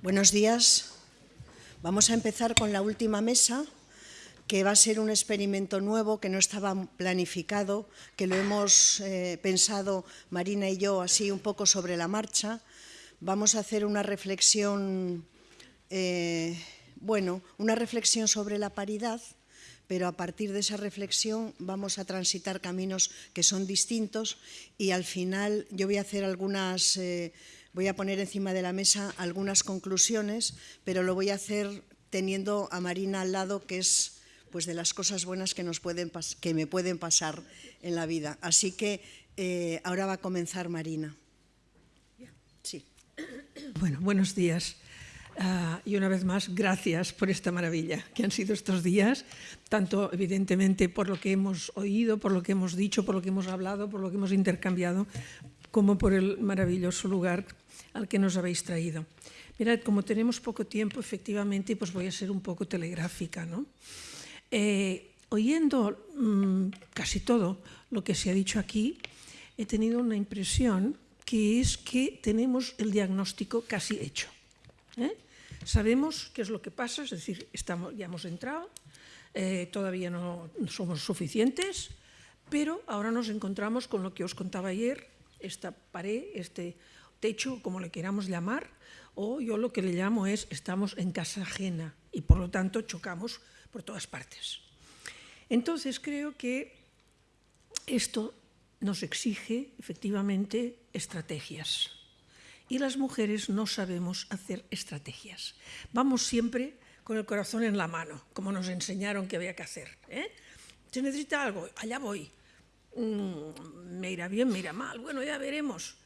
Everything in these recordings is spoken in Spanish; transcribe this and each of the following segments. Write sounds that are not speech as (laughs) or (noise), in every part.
Buenos días. Vamos a empezar con la última mesa, que va a ser un experimento nuevo que no estaba planificado, que lo hemos eh, pensado Marina y yo así un poco sobre la marcha. Vamos a hacer una reflexión, eh, bueno, una reflexión sobre la paridad, pero a partir de esa reflexión vamos a transitar caminos que son distintos y al final yo voy a hacer algunas... Eh, Voy a poner encima de la mesa algunas conclusiones, pero lo voy a hacer teniendo a Marina al lado, que es pues, de las cosas buenas que, nos pueden que me pueden pasar en la vida. Así que eh, ahora va a comenzar Marina. Sí. Bueno, buenos días. Uh, y una vez más, gracias por esta maravilla que han sido estos días, tanto evidentemente por lo que hemos oído, por lo que hemos dicho, por lo que hemos hablado, por lo que hemos intercambiado, como por el maravilloso lugar al que nos habéis traído. Mirad, como tenemos poco tiempo, efectivamente, pues voy a ser un poco telegráfica. ¿no? Eh, oyendo mmm, casi todo lo que se ha dicho aquí, he tenido una impresión que es que tenemos el diagnóstico casi hecho. ¿eh? Sabemos qué es lo que pasa, es decir, estamos, ya hemos entrado, eh, todavía no somos suficientes, pero ahora nos encontramos con lo que os contaba ayer, esta pared, este techo, como le queramos llamar, o yo lo que le llamo es estamos en casa ajena y por lo tanto chocamos por todas partes. Entonces creo que esto nos exige efectivamente estrategias y las mujeres no sabemos hacer estrategias. Vamos siempre con el corazón en la mano, como nos enseñaron que había que hacer. ¿eh? Se necesita algo, allá voy. Mm, me irá bien, me irá mal, bueno, ya veremos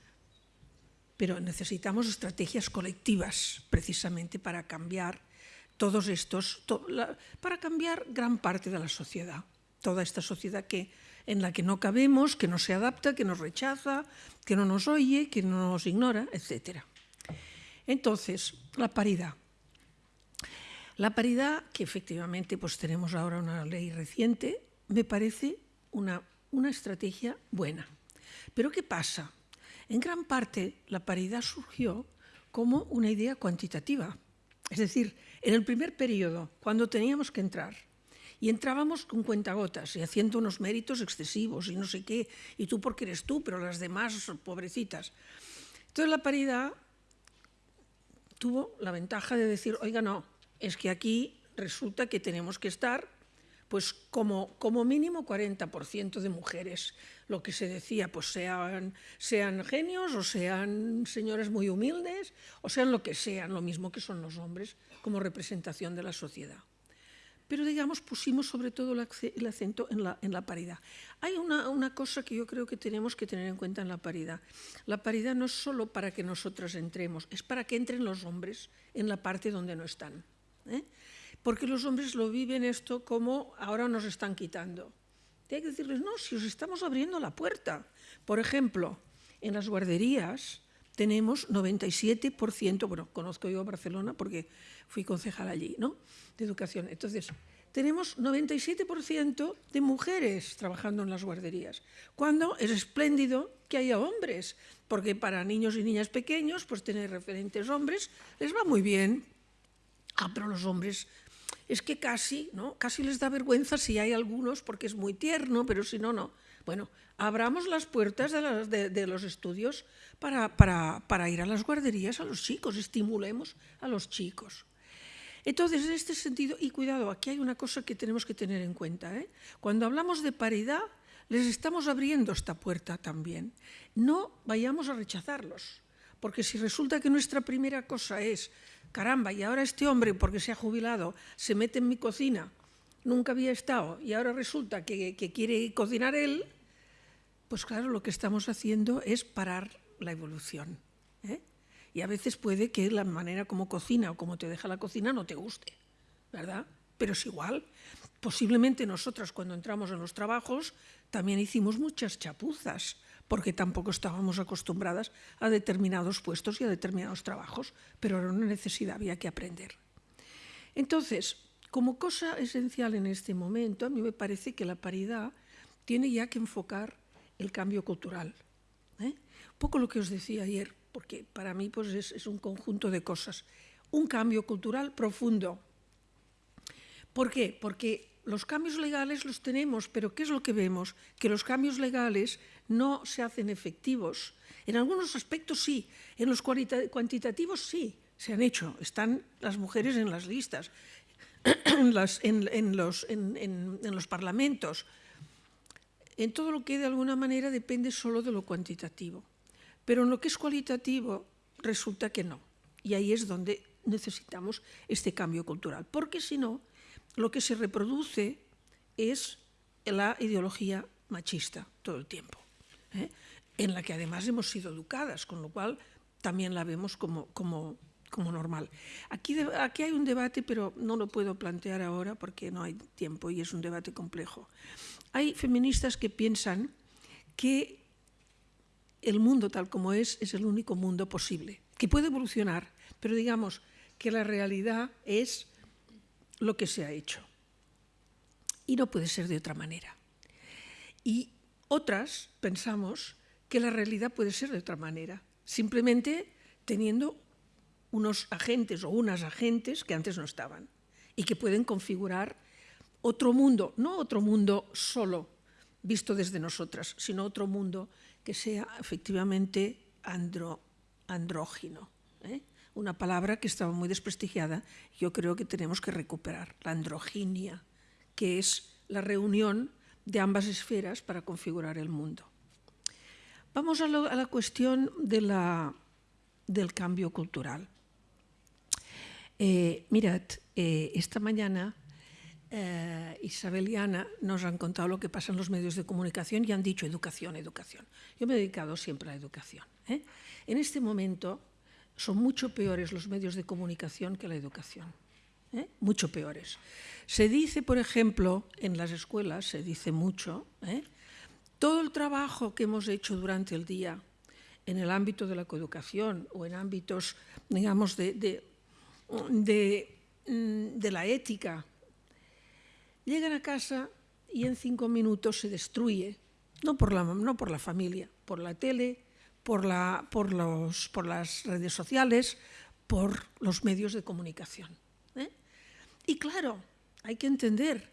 pero necesitamos estrategias colectivas precisamente para cambiar todos estos, para cambiar gran parte de la sociedad, toda esta sociedad que, en la que no cabemos, que no se adapta, que nos rechaza, que no nos oye, que no nos ignora, etc. Entonces, la paridad. La paridad, que efectivamente pues, tenemos ahora una ley reciente, me parece una, una estrategia buena. Pero ¿qué pasa? En gran parte, la paridad surgió como una idea cuantitativa. Es decir, en el primer periodo, cuando teníamos que entrar, y entrábamos con cuentagotas y haciendo unos méritos excesivos y no sé qué, y tú porque eres tú, pero las demás pobrecitas. Entonces la paridad tuvo la ventaja de decir, oiga, no, es que aquí resulta que tenemos que estar pues como, como mínimo 40% de mujeres, lo que se decía, pues sean, sean genios o sean señores muy humildes o sean lo que sean, lo mismo que son los hombres como representación de la sociedad. Pero digamos, pusimos sobre todo el acento en la, en la paridad. Hay una, una, cosa que yo creo que tenemos que tener en cuenta en la paridad. La paridad no es solo para que nosotras entremos, es para que entren los hombres en la parte donde no están. ¿eh? Porque los hombres lo viven esto como ahora nos están quitando. Hay que decirles, no, si os estamos abriendo la puerta. Por ejemplo, en las guarderías tenemos 97%, bueno, conozco yo Barcelona porque fui concejal allí, ¿no?, de educación. Entonces, tenemos 97% de mujeres trabajando en las guarderías, cuando es espléndido que haya hombres, porque para niños y niñas pequeños, pues tener referentes hombres les va muy bien. Ah, pero los hombres es que casi, ¿no? casi les da vergüenza si hay algunos porque es muy tierno, pero si no, no. Bueno, abramos las puertas de, los estudios para, para, para, ir a las guarderías a los chicos, estimulemos a los chicos. Entonces, en este sentido, y cuidado, aquí hay una cosa que tenemos que tener en cuenta. ¿eh? Cuando hablamos de paridad, les estamos abriendo esta puerta también. No vayamos a rechazarlos, porque si resulta que nuestra primera cosa es caramba, y ahora este hombre, porque se ha jubilado, se mete en mi cocina, nunca había estado, y ahora resulta que, quiere cocinar él, pues claro, lo que estamos haciendo es parar la evolución. ¿eh? Y a veces puede que la manera como cocina o como te deja la cocina no te guste, ¿verdad? Pero es igual. Posiblemente nosotras cuando entramos en los trabajos también hicimos muchas chapuzas, porque tampoco estábamos acostumbradas a determinados puestos y a determinados trabajos, pero era una necesidad, había que aprender. Entonces, como cosa esencial en este momento, a mí me parece que la paridad tiene ya que enfocar el cambio cultural. ¿eh? Poco lo que os decía ayer, porque para mí pues, es, es un conjunto de cosas. un cambio cultural profundo. ¿Por qué? Porque los cambios legales los tenemos, pero ¿qué es lo que vemos? Que los cambios legales no se hacen efectivos. En algunos aspectos sí, en los cuantitativos sí, se han hecho. Están las mujeres en las listas, (clears throat) en, los, en los parlamentos, en todo lo que de alguna manera depende solo de lo cuantitativo. Pero en lo que es cualitativo resulta que no. Y ahí es donde necesitamos este cambio cultural. Porque si no, lo que se reproduce es la ideología machista todo el tiempo, ¿eh? en la que además hemos sido educadas, con lo cual también la vemos como, como, como normal. Aquí, aquí hay un debate, pero no lo puedo plantear ahora porque no hay tiempo y es un debate complejo. Hay feministas que piensan que el mundo tal como es es el único mundo posible, que puede evolucionar, pero digamos que la realidad es lo que se ha hecho. Y no puede ser de otra manera. Y otras pensamos que la realidad puede ser de otra manera, simplemente teniendo unos agentes o unas agentes que antes no estaban y que pueden configurar otro mundo, no otro mundo solo visto desde nosotras, sino otro mundo que sea efectivamente andro, andrógino. ¿eh? Una palabra que estaba muy desprestigiada, yo creo que tenemos que recuperar, la androginia, que es la reunión de ambas esferas para configurar el mundo. Vamos a, la cuestión del cambio cultural. Eh, mirad, eh, esta mañana eh, Isabel y Ana nos han contado lo que pasa en los medios de comunicación y han dicho educación, educación. Yo me he dedicado siempre a la educación. En este momento son mucho peores los medios de comunicación que la educación. ¿eh? Mucho peores. Se dice, por ejemplo, en las escuelas, se dice mucho, ¿eh? todo el trabajo que hemos hecho durante el día en el ámbito de la coeducación o en ámbitos, digamos, de, de, de la ética, llegan a casa y en cinco minutos se destruye, no por la, no por la familia, por la tele, por, las redes sociales, por los medios de comunicación. ¿eh? Y claro, hay que entender,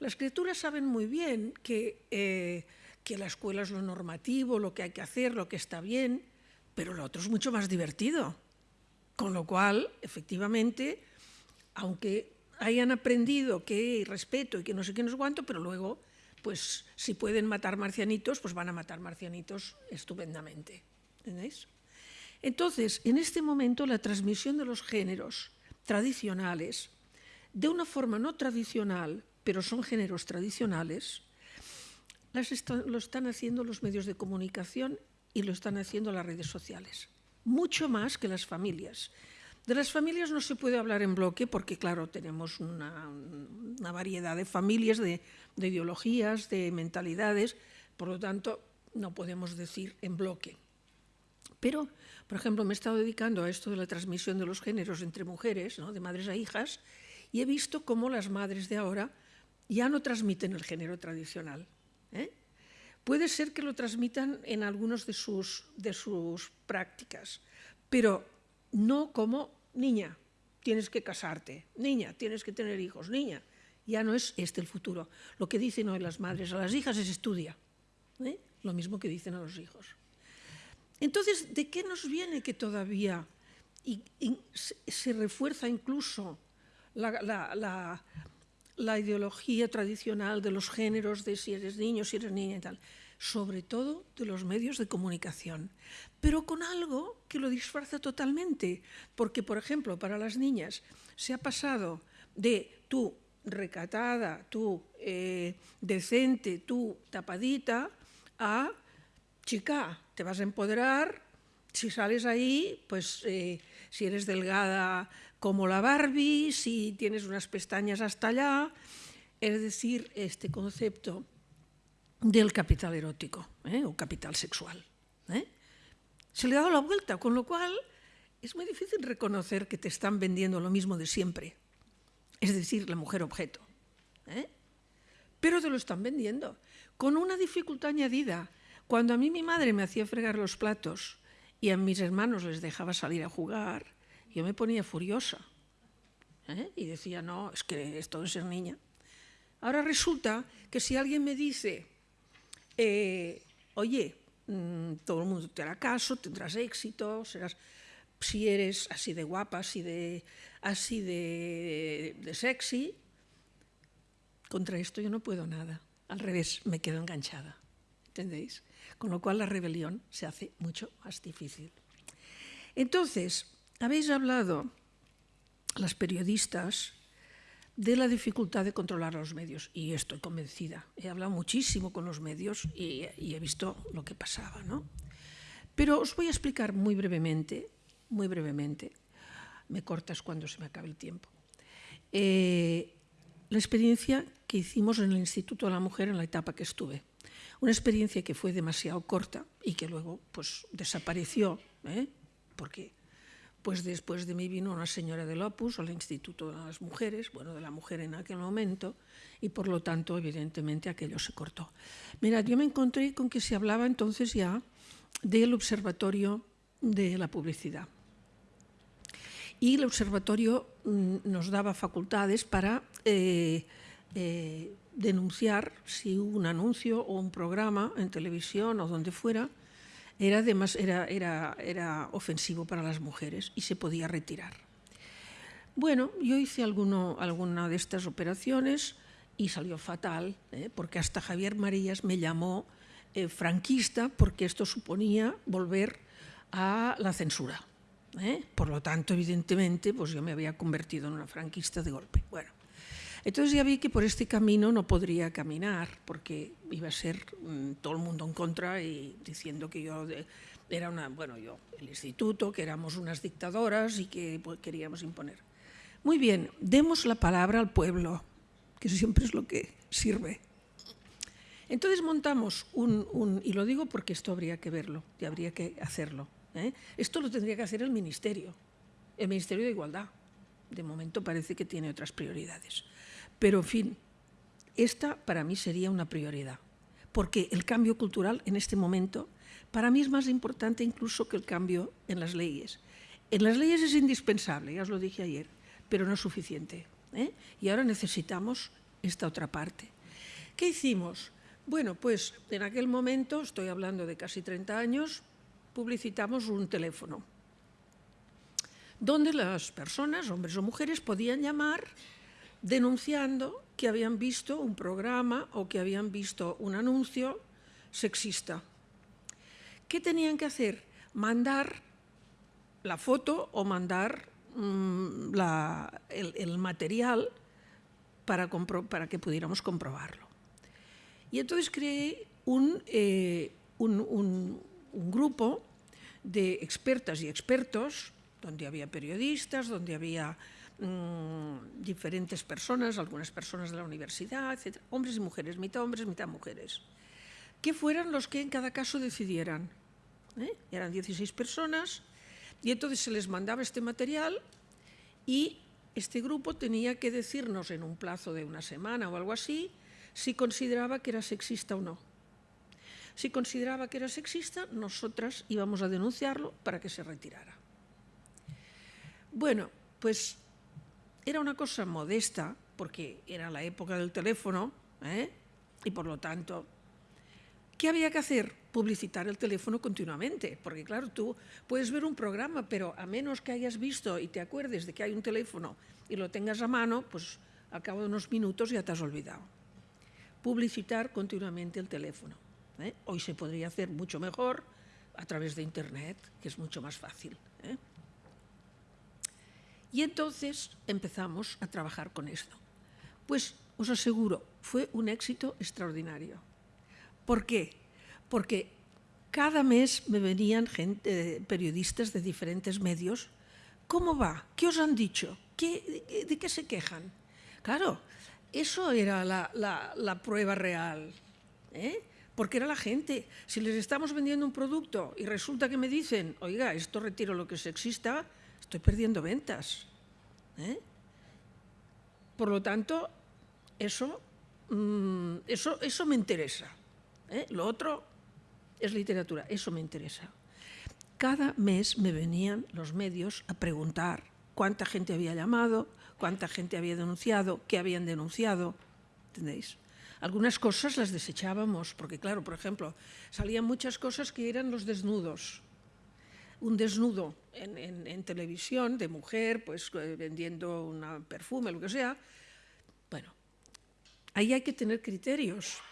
las criaturas saben muy bien que, eh, que la escuela es lo normativo, lo que hay que hacer, lo que está bien, pero lo otro es mucho más divertido. Con lo cual, efectivamente, aunque hayan aprendido que respeto y que no sé qué, no sé pero luego pues si pueden matar marcianitos, pues van a matar marcianitos estupendamente. ¿Entendéis? Entonces, en este momento, la transmisión de los géneros tradicionales, de una forma no tradicional, pero son géneros tradicionales, lo están haciendo los medios de comunicación y lo están haciendo las redes sociales. Mucho más que las familias. De las familias no se puede hablar en bloque porque, claro, tenemos una, variedad de familias, de, ideologías, de mentalidades, por lo tanto, no podemos decir en bloque. Pero, por ejemplo, me he estado dedicando a esto de la transmisión de los géneros entre mujeres, de madres a hijas, y he visto cómo las madres de ahora ya no transmiten el género tradicional. ¿eh? Puede ser que lo transmitan en algunas de sus, de sus prácticas, pero no como niña, tienes que casarte, niña, tienes que tener hijos, niña. Ya no es este el futuro. Lo que dicen hoy las madres a las hijas es estudia. ¿eh? Lo mismo que dicen a los hijos. Entonces, ¿de qué nos viene que todavía se refuerza incluso la, la, ideología tradicional de los géneros de si eres niño, si eres niña y tal? sobre todo de los medios de comunicación, pero con algo que lo disfraza totalmente, porque, por ejemplo, para las niñas se ha pasado de tú recatada, tú eh, decente, tú tapadita, a chica, te vas a empoderar, si sales ahí, pues eh, si eres delgada como la Barbie, si tienes unas pestañas hasta allá, es decir, este concepto del capital erótico ¿eh? o capital sexual. Se le ha dado la vuelta, con lo cual es muy difícil reconocer que te están vendiendo lo mismo de siempre, es decir, la mujer objeto. ¿eh? Pero te lo están vendiendo, con una dificultad añadida. Cuando a mí mi madre me hacía fregar los platos y a mis hermanos les dejaba salir a jugar yo me ponía furiosa. ¿eh? Y decía, no, es que esto de ser niña. Ahora resulta que si alguien me dice, eh, oye, mm, todo el mundo te hará caso, tendrás éxito, serás, si eres así de guapa, así de, así de, de sexy, contra esto yo no puedo nada. Al revés, me quedo enganchada. ¿Entendéis? Con lo cual la rebelión se hace mucho más difícil. Entonces, habéis hablado, las periodistas, de la dificultad de controlar los medios, y estoy convencida. He hablado muchísimo con los medios y, y he visto lo que pasaba. ¿no? Pero os voy a explicar muy brevemente, muy brevemente, me cortas cuando se me acabe el tiempo, eh, la experiencia que hicimos en el Instituto de la Mujer en la etapa que estuve. Una experiencia que fue demasiado corta y que luego pues, desapareció, ¿eh? porque pues después de mí vino una señora del Opus al Instituto de las Mujeres, bueno, de la mujer en aquel momento, y por lo tanto, evidentemente, aquello se cortó. Mira, yo me encontré con que se hablaba entonces ya del Observatorio de la Publicidad. Y el Observatorio mm, nos daba facultades para eh, eh, denunciar si un anuncio o un programa en televisión o donde fuera era, además, era, era, era ofensivo para las mujeres y se podía retirar. Bueno, yo hice alguno, alguna de estas operaciones y salió fatal, ¿eh? porque hasta Javier Marías me llamó eh, franquista porque esto suponía volver a la censura. ¿eh? Por lo tanto, evidentemente, pues yo me había convertido en una franquista de golpe. Bueno, entonces ya vi que por este camino no podría caminar, porque iba a ser mm, todo el mundo en contra y diciendo que yo era una, bueno, yo, el instituto, que éramos unas dictadoras y que pues, queríamos imponer. Muy bien, demos la palabra al pueblo, que siempre es lo que sirve. Entonces montamos un, un y lo digo porque esto habría que verlo y habría que hacerlo. ¿eh? Esto lo tendría que hacer el Ministerio, el Ministerio de Igualdad. De momento parece que tiene otras prioridades. Pero, en fin, esta para mí sería una prioridad, porque el cambio cultural en este momento para mí es más importante incluso que el cambio en las leyes. En las leyes es indispensable, ya os lo dije ayer, pero no es suficiente. ¿eh? Y ahora necesitamos esta otra parte. ¿Qué hicimos? Bueno, pues en aquel momento, estoy hablando de casi 30 años, publicitamos un teléfono donde las personas, hombres o mujeres, podían llamar denunciando que habían visto un programa o que habían visto un anuncio sexista. ¿Qué tenían que hacer? Mandar la foto o mandar la, el, material para, que pudiéramos comprobarlo. Y entonces creé eh, un grupo de expertas y expertos, donde había periodistas, donde había mmm, diferentes personas, algunas personas de la universidad, etc. Hombres y mujeres, mitad hombres, mitad mujeres. Que fueran los que en cada caso decidieran. ¿eh? Eran 16 personas y entonces se les mandaba este material y este grupo tenía que decirnos en un plazo de una semana o algo así si consideraba que era sexista o no. Si consideraba que era sexista, nosotras íbamos a denunciarlo para que se retirara. Bueno, pues era una cosa modesta, porque era la época del teléfono, ¿eh? y por lo tanto, ¿qué había que hacer? Publicitar el teléfono continuamente, porque claro, tú puedes ver un programa, pero a menos que hayas visto y te acuerdes de que hay un teléfono y lo tengas a mano, pues al cabo de unos minutos ya te has olvidado. Publicitar continuamente el teléfono. ¿eh? Hoy se podría hacer mucho mejor a través de Internet, que es mucho más fácil. ¿eh? Y entonces empezamos a trabajar con esto. Pues os aseguro, fue un éxito extraordinario. ¿Por qué? Porque cada mes me venían gente, periodistas de diferentes medios. ¿Cómo va? ¿Qué os han dicho? ¿Qué, ¿De qué se quejan? Claro, eso era la, prueba real. ¿eh? Porque era la gente. Si les estamos vendiendo un producto y resulta que me dicen, oiga, esto retiro lo que es sexista, estoy perdiendo ventas. ¿eh? Por lo tanto, eso, mmm, eso, eso me interesa. ¿eh? Lo otro es literatura, eso me interesa. cada mes me venían los medios a preguntar cuánta gente había llamado, cuánta gente había denunciado, qué habían denunciado, ¿entendéis? Algunas cosas las desechábamos, porque claro, por ejemplo, salían muchas cosas que eran los desnudos. Un desnudo en, televisión de mujer, pues eh, vendiendo un perfume, lo que sea. Bueno, ahí hay que tener criterios.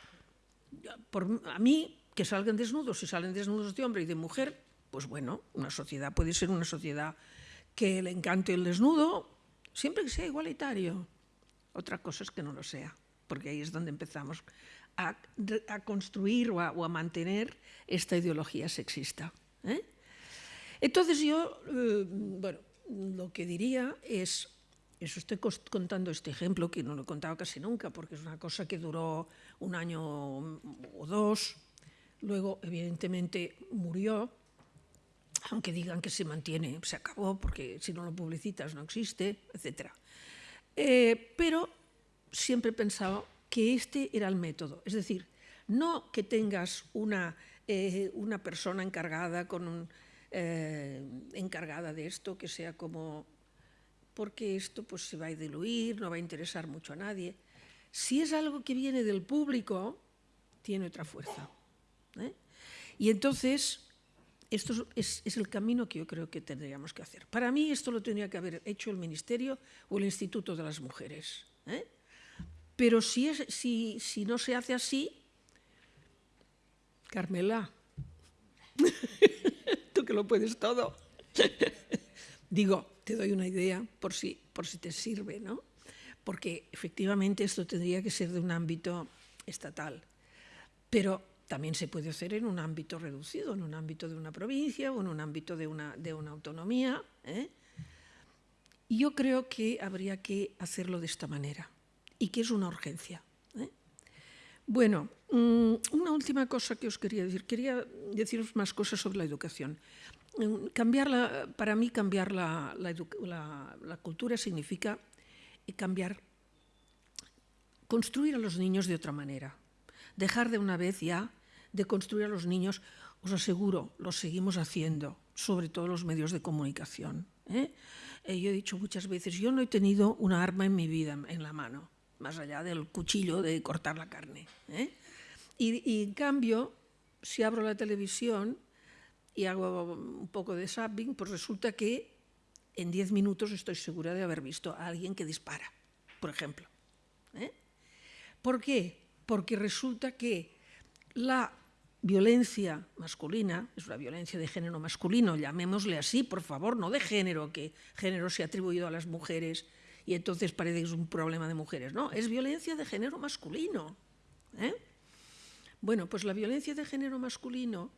Por, a mí, que salgan desnudos, si salen desnudos de hombre y de mujer, pues bueno, una sociedad puede ser una sociedad que le encante el desnudo, siempre que sea igualitario. Otra cosa es que no lo sea porque ahí es donde empezamos a, construir o a, mantener esta ideología sexista. ¿eh? Entonces yo, eh, bueno, lo que diría es, eso estoy contando este ejemplo, que no lo he contado casi nunca, porque es una cosa que duró un año o dos, luego evidentemente murió, aunque digan que se mantiene, se acabó, porque si no lo publicitas no existe, etc. Eh, pero siempre he pensado que este era el método. Es decir, no que tengas una, eh, una persona encargada, con un, eh, encargada de esto, que sea como, porque esto pues, se va a diluir, no va a interesar mucho a nadie. Si es algo que viene del público, tiene otra fuerza. ¿eh? Y entonces, esto es, el camino que yo creo que tendríamos que hacer. Para mí esto lo tendría que haber hecho el Ministerio o el Instituto de las Mujeres. ¿eh? Pero si, es, si, si no se hace así, Carmela, (laughs) que lo puedes todo. (laughs) Digo, te doy una idea por si, por si te sirve, ¿no? Porque efectivamente esto tendría que ser de un ámbito estatal, pero también se puede hacer en un ámbito reducido, en un ámbito de una provincia o en un ámbito de una, de una autonomía. ¿eh? Yo creo que habría que hacerlo de esta manera y que es una urgencia. ¿Eh? Bueno, mm, una última cosa que os quería decir. Quería deciros más cosas sobre la educación. Mm, cambiar para mí cambiar la, la, cultura significa cambiar, construir a los niños de otra manera. Dejar de una vez ya de construir a los niños, os aseguro, lo seguimos haciendo, sobre todo los medios de comunicación. ¿eh? Eh, yo he dicho muchas veces, yo no he tenido una arma en mi vida en la mano más allá del cuchillo de cortar la carne. ¿eh? Y, en cambio, si abro la televisión y hago un poco de zapping, pues resulta que en 10 minutos estoy segura de haber visto a alguien que dispara, por ejemplo. ¿eh? ¿Por qué? Porque resulta que la violencia masculina, es una violencia de género masculino, llamémosle así, por favor, no de género, que género se ha atribuido a las mujeres y entonces parece que es un problema de mujeres. No, es violencia de género masculino. ¿eh? Bueno, pues la violencia de género masculino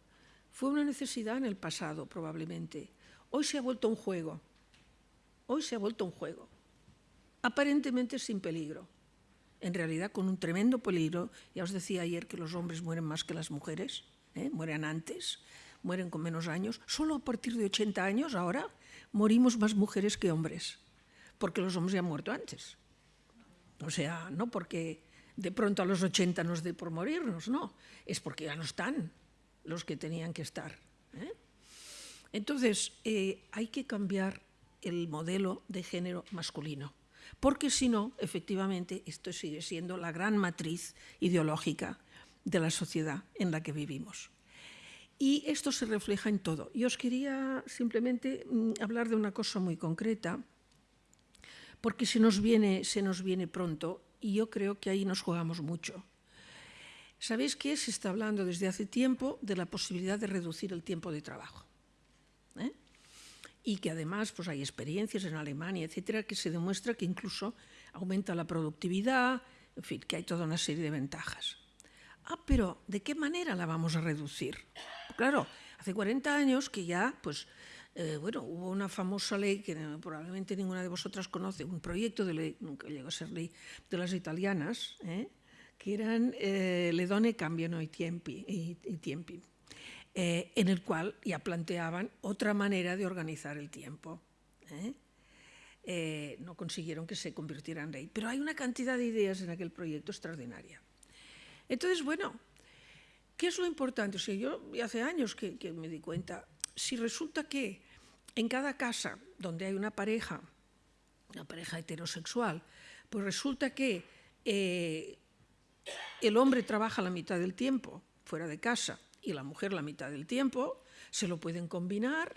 fue una necesidad en el pasado, probablemente. Hoy se ha vuelto un juego. Hoy se ha vuelto un juego. Aparentemente sin peligro. En realidad con un tremendo peligro. Ya os decía ayer que los hombres mueren más que las mujeres. ¿eh? Mueren antes, mueren con menos años. Solo a partir de 80 años ahora morimos más mujeres que hombres porque los hombres ya han muerto antes. O sea, no porque de pronto a los 80 nos dé por morirnos, no, es porque ya no están los que tenían que estar. ¿eh? Entonces, eh, hay que cambiar el modelo de género masculino, porque si no, efectivamente, esto sigue siendo la gran matriz ideológica de la sociedad en la que vivimos. Y esto se refleja en todo. Y os quería simplemente mm, hablar de una cosa muy concreta, porque se nos viene, se nos viene pronto y yo creo que ahí nos jugamos mucho. ¿Sabéis que se está hablando desde hace tiempo de la posibilidad de reducir el tiempo de trabajo? ¿Eh? Y que además pues, hay experiencias en Alemania, etcétera, que se demuestra que incluso aumenta la productividad, en fin, que hay toda una serie de ventajas. Ah, pero ¿de qué manera la vamos a reducir? Claro, hace 40 años que ya pues, eh, bueno, hubo una famosa ley que probablemente ninguna de vosotras conoce, un proyecto de ley, nunca llegó a ser ley, de las italianas, ¿eh? que eran eh, Le donne cambiano i tiempi, y, tiempi en el cual ya planteaban otra manera de organizar el tiempo. no consiguieron que se convirtiera en ley, pero hay una cantidad de ideas en aquel proyecto extraordinaria. Entonces, bueno, ¿qué es lo importante? O sea, yo hace años que, que me di cuenta, si resulta que en cada casa donde hay una pareja, una pareja heterosexual, pues resulta que eh, el hombre trabaja la mitad del tiempo fuera de casa y la mujer la mitad del tiempo, se lo pueden combinar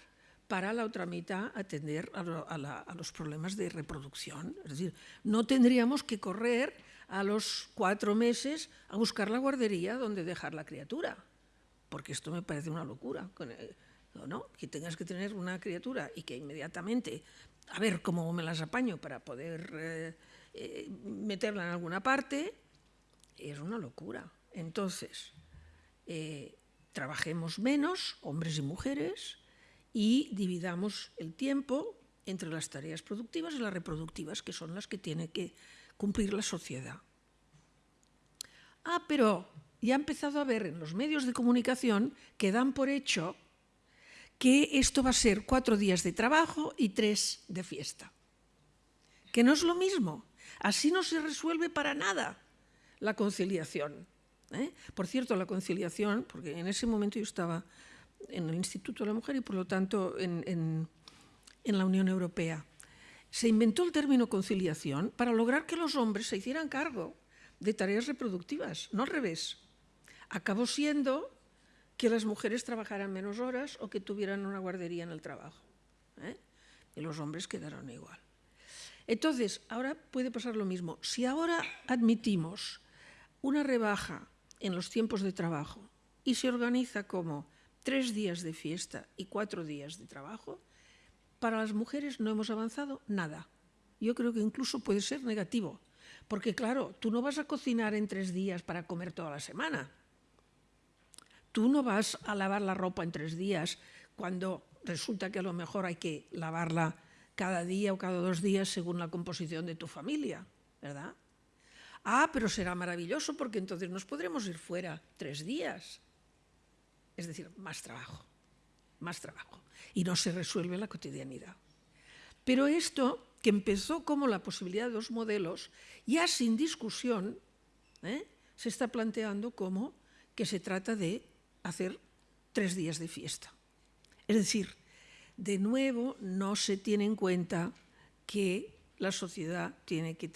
para la otra mitad atender a, los problemas de reproducción. Es decir, no tendríamos que correr a los cuatro meses a buscar la guardería donde dejar la criatura, porque esto me parece una locura. ¿No? Que tengas que tener una criatura y que inmediatamente, a ver cómo me las apaño para poder eh, eh, meterla en alguna parte, es una locura. Entonces, eh, trabajemos menos, hombres y mujeres, y dividamos el tiempo entre las tareas productivas y las reproductivas, que son las que tiene que cumplir la sociedad. Ah, pero ya ha empezado a ver en los medios de comunicación que dan por hecho que esto va a ser cuatro días de trabajo y tres de fiesta. Que no es lo mismo. Así no se resuelve para nada la conciliación. ¿eh? Por cierto, la conciliación, porque en ese momento yo estaba en el Instituto de la Mujer y por lo tanto en, en la Unión Europea, se inventó el término conciliación para lograr que los hombres se hicieran cargo de tareas reproductivas, no al revés. Acabó siendo que las mujeres trabajaran menos horas o que tuvieran una guardería en el trabajo. ¿eh? Y los hombres quedaron igual. Entonces, ahora puede pasar lo mismo. Si ahora admitimos una rebaja en los tiempos de trabajo y se organiza como tres días de fiesta y cuatro días de trabajo, para las mujeres no hemos avanzado nada. Yo creo que incluso puede ser negativo, porque claro, tú no vas a cocinar en tres días para comer toda la semana Tú no vas a lavar la ropa en tres días cuando resulta que a lo mejor hay que lavarla cada día o cada dos días según la composición de tu familia, ¿verdad? Ah, pero será maravilloso porque entonces nos podremos ir fuera tres días. Es decir, más trabajo, más trabajo. Y no se resuelve la cotidianidad. Pero esto, que empezó como la posibilidad de dos modelos, ya sin discusión, ¿eh? se está planteando como que se trata de hacer tres días de fiesta. Es decir, de nuevo no se tiene en cuenta que la sociedad tiene que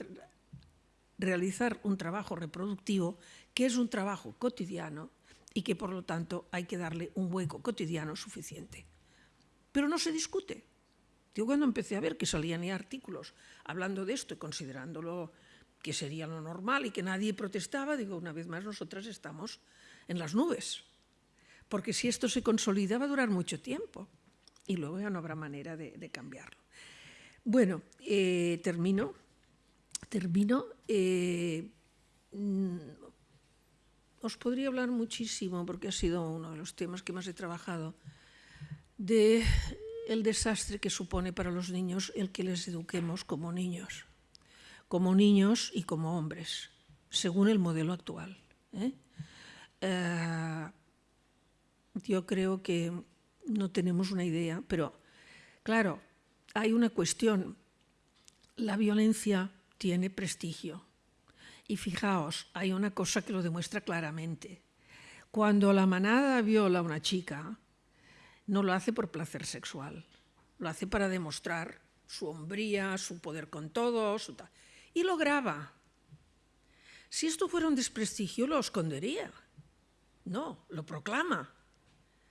realizar un trabajo reproductivo que es un trabajo cotidiano y que por lo tanto hay que darle un hueco cotidiano suficiente. Pero no se discute. Yo cuando empecé a ver que salían ya artículos hablando de esto y considerándolo que sería lo normal y que nadie protestaba, digo, una vez más nosotras estamos en las nubes porque si esto se consolida va a durar mucho tiempo y luego ya no habrá manera de, cambiarlo. Bueno, eh, termino. Termino. Eh, mm, os podría hablar muchísimo, porque ha sido uno de los temas que más he trabajado, de el desastre que supone para los niños el que les eduquemos como niños, como niños y como hombres, según el modelo actual. ¿eh? Yo creo que no tenemos una idea, pero claro, hay una cuestión. La violencia tiene prestigio. Y fijaos, hay una cosa que lo demuestra claramente. Cuando la manada viola a una chica, no lo hace por placer sexual, lo hace para demostrar su hombría, su poder con todos, y lo graba. Si esto fuera un desprestigio, lo escondería. No, lo proclama.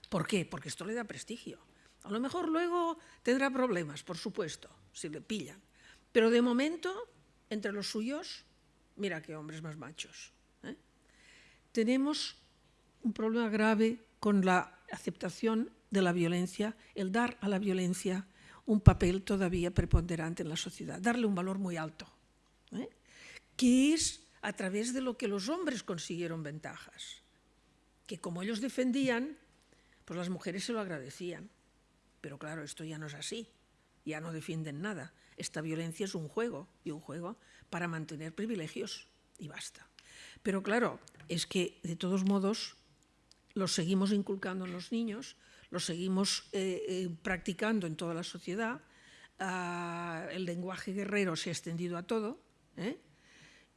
¿Por qué? Porque esto le da prestigio. A lo mejor luego tendrá problemas, por supuesto, si le pillan. Pero de momento, entre los suyos, mira qué hombres más machos. ¿eh? Tenemos un problema grave con la aceptación de la violencia, el dar a la violencia un papel todavía preponderante en la sociedad, darle un valor muy alto, ¿eh? que es a través de lo que los hombres consiguieron ventajas, que como ellos defendían, pues las mujeres se lo agradecían. Pero claro, esto ya no es así, ya no defienden nada. Esta violencia es un juego, y un juego para mantener privilegios, y basta. Pero claro, es que de todos modos lo seguimos inculcando en los niños, lo seguimos eh, eh, practicando en toda la sociedad, ah, el lenguaje guerrero se ha extendido a todo, ¿eh?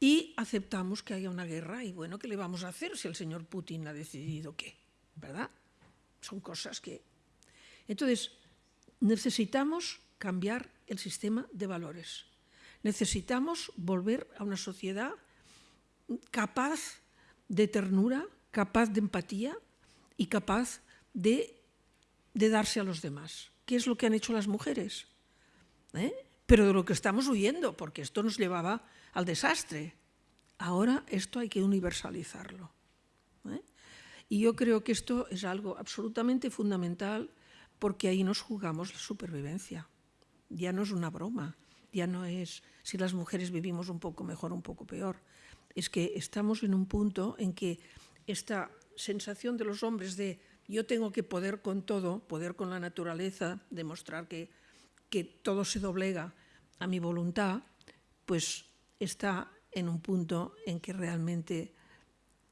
y aceptamos que haya una guerra, y bueno, ¿qué le vamos a hacer si el señor Putin ha decidido qué? ¿Verdad? Son cosas que... Entonces, necesitamos cambiar el sistema de valores. Necesitamos volver a una sociedad capaz de ternura, capaz de empatía y capaz de, de darse a los demás. ¿Qué es lo que han hecho las mujeres? ¿Eh? Pero de lo que estamos huyendo, porque esto nos llevaba al desastre. Ahora esto hay que universalizarlo. Y yo creo que esto es algo absolutamente fundamental porque ahí nos jugamos la supervivencia. Ya no es una broma, ya no es si las mujeres vivimos un poco mejor, un poco peor. Es que estamos en un punto en que esta sensación de los hombres de yo tengo que poder con todo, poder con la naturaleza, demostrar que, que todo se doblega a mi voluntad, pues está en un punto en que realmente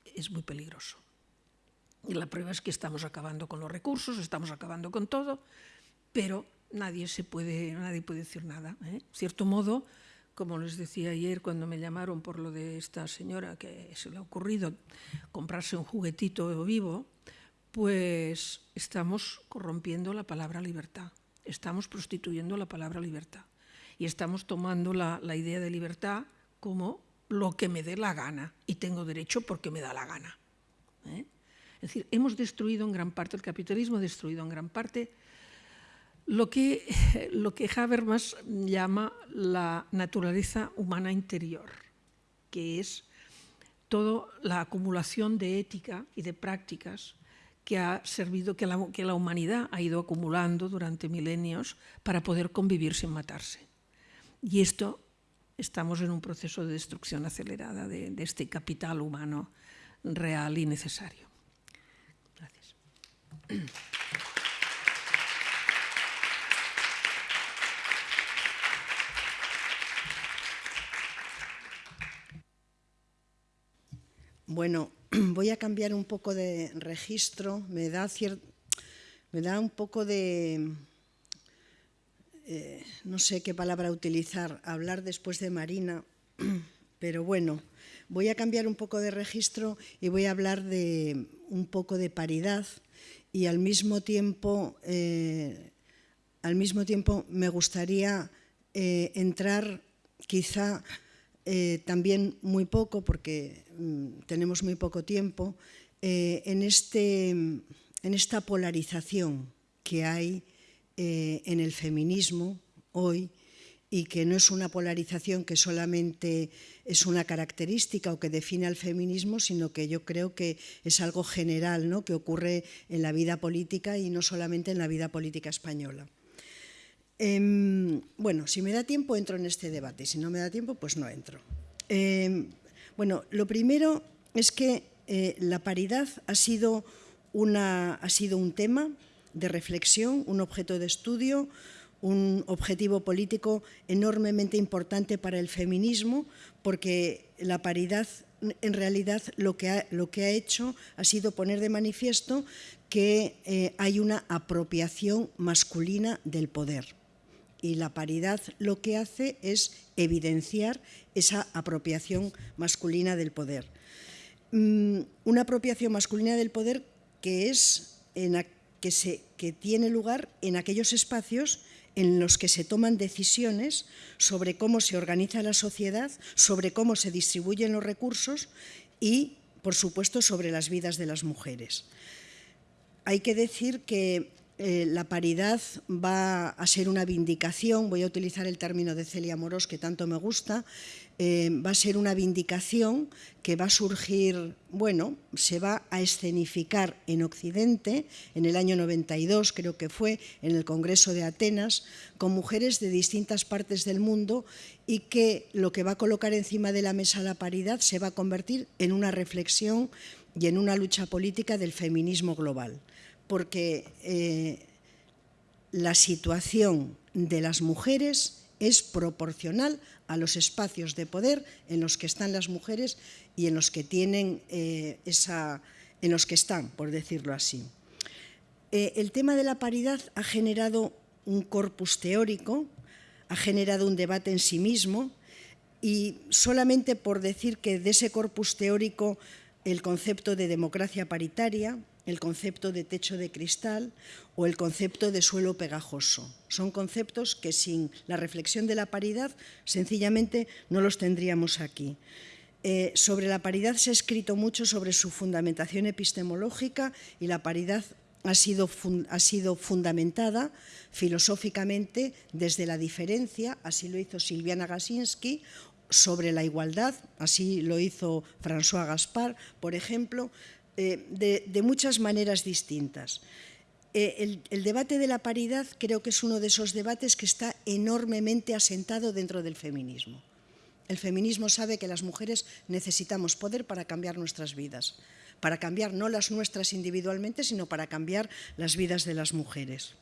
es muy peligroso. Y la prueba es que estamos acabando con los recursos, estamos acabando con todo, pero nadie, se puede, nadie puede decir nada. ¿eh? cierto modo, como les decía ayer cuando me llamaron por lo de esta señora que se le ha ocurrido comprarse un juguetito vivo, pues estamos corrompiendo la palabra libertad, estamos prostituyendo la palabra libertad y estamos tomando la, la idea de libertad como lo que me dé la gana y tengo derecho porque me da la gana. ¿eh? Es decir, hemos destruido en gran parte, el capitalismo ha destruido en gran parte lo que, (laughs) Habermas llama la naturaleza humana interior, que es toda la acumulación de ética y de prácticas que ha servido, que la, humanidad ha ido acumulando durante milenios para poder convivir sin matarse. Y esto estamos en un proceso de destrucción acelerada de este capital humano real y necesario. (clears throat) Bueno, (clears throat) voy a cambiar un poco de registro. Me da, me da un poco de... Eh, no sé qué palabra utilizar, hablar después de Marina, (clears throat) pero bueno, voy a cambiar un poco de registro y voy a hablar de un poco de paridad y al mismo tiempo, eh, al mismo tiempo me gustaría eh, entrar quizá eh, también muy poco, porque mm, tenemos muy poco tiempo, en, este, en, esta polarización que hay en el feminismo hoy y que no es una polarización que solamente es una característica o que define al feminismo, sino que yo creo que es algo general ¿no? que ocurre en la vida política y no solamente en la vida política española. Em, bueno, si me da tiempo entro en este debate, si no me da tiempo pues no entro. Em, bueno, lo primero es que eh, la paridad ha sido, una, ha sido un tema de reflexión, un objeto de estudio, un objetivo político enormemente importante para el feminismo, porque la paridad en realidad lo que ha, lo que ha hecho ha sido poner de manifiesto que eh, hay una apropiación masculina del poder y la paridad lo que hace es evidenciar esa apropiación masculina del poder. Mm, una apropiación masculina del poder que, es que, se, que tiene lugar en aquellos espacios en los que se toman decisiones sobre cómo se organiza la sociedad, sobre cómo se distribuyen los recursos y, por supuesto, sobre las vidas de las mujeres. Hay que decir que eh, la paridad va a ser una vindicación, voy a utilizar el término de Celia Moros que tanto me gusta, eh, va a ser una vindicación que va a surgir, bueno, se va a escenificar en Occidente en el año 92, creo que fue, en el Congreso de Atenas, con mujeres de distintas partes del mundo y que lo que va a colocar encima de la mesa la paridad se va a convertir en una reflexión y en una lucha política del feminismo global. Porque eh, la situación de las mujeres es proporcional a los espacios de poder en los que están las mujeres y en los que tienen eh, esa, en los que están, por decirlo así. Eh, el tema de la paridad ha generado un corpus teórico, ha generado un debate en sí mismo y solamente por decir que de ese corpus teórico el concepto de democracia paritaria, el concepto de techo de cristal o el concepto de suelo pegajoso. Son conceptos que sin la reflexión de la paridad sencillamente no los tendríamos aquí. Eh, sobre la paridad se ha escrito mucho sobre su fundamentación epistemológica y la paridad ha sido, ha sido, fundamentada filosóficamente desde la diferencia, así lo hizo Silviana Gasinski, sobre la igualdad, así lo hizo François Gaspar, por ejemplo, eh, de, muchas maneras distintas. Eh, el, debate de la paridad creo que es uno de esos debates que está enormemente asentado dentro del feminismo. El feminismo sabe que las mujeres necesitamos poder para cambiar nuestras vidas, para cambiar no las nuestras individualmente, sino para cambiar las vidas de las mujeres.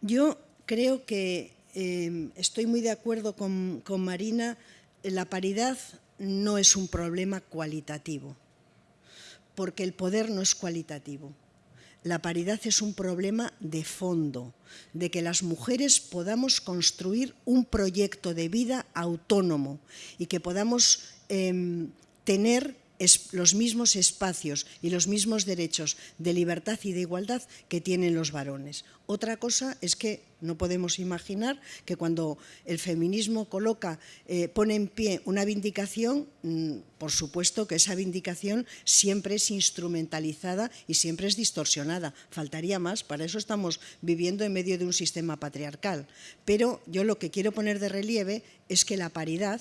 Yo creo que eh, estoy muy de acuerdo con, con Marina, la paridad no es un problema cualitativo porque el poder no es cualitativo. La paridad es un problema de fondo, de que las mujeres podamos construir un proyecto de vida autónomo y que podamos em, tener los mismos espacios y los mismos derechos de libertad y de igualdad que tienen los varones. Otra cosa es que no podemos imaginar que cuando el feminismo coloca, eh, pone en pie una vindicación, mm, por supuesto que esa vindicación siempre es instrumentalizada y siempre es distorsionada. Faltaría más, para eso estamos viviendo en medio de un sistema patriarcal. Pero yo lo que quiero poner de relieve es que la paridad